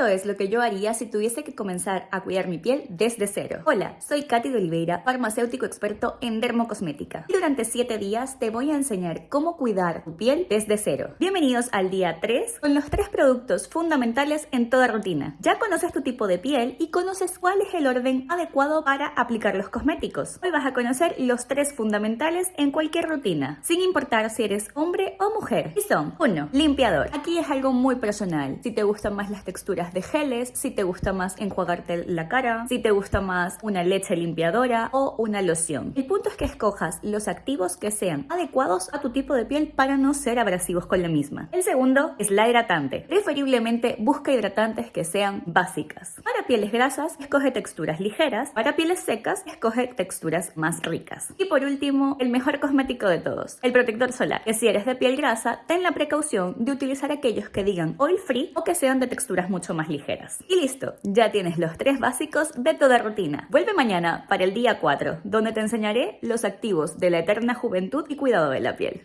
Esto es lo que yo haría si tuviese que comenzar a cuidar mi piel desde cero. Hola, soy Katy de Oliveira, farmacéutico experto en dermocosmética. Y durante 7 días te voy a enseñar cómo cuidar tu piel desde cero. Bienvenidos al día 3 con los tres productos fundamentales en toda rutina. Ya conoces tu tipo de piel y conoces cuál es el orden adecuado para aplicar los cosméticos. Hoy vas a conocer los tres fundamentales en cualquier rutina, sin importar si eres hombre o mujer. Y son 1. Limpiador. Aquí es algo muy personal. Si te gustan más las texturas de geles, si te gusta más enjuagarte la cara, si te gusta más una leche limpiadora o una loción. El punto es que escojas los activos que sean adecuados a tu tipo de piel para no ser abrasivos con la misma. El segundo es la hidratante. Preferiblemente busca hidratantes que sean básicas. Pieles grasas, escoge texturas ligeras. Para pieles secas, escoge texturas más ricas. Y por último, el mejor cosmético de todos, el protector solar. Que si eres de piel grasa, ten la precaución de utilizar aquellos que digan oil free o que sean de texturas mucho más ligeras. Y listo, ya tienes los tres básicos de toda rutina. Vuelve mañana para el día 4, donde te enseñaré los activos de la eterna juventud y cuidado de la piel.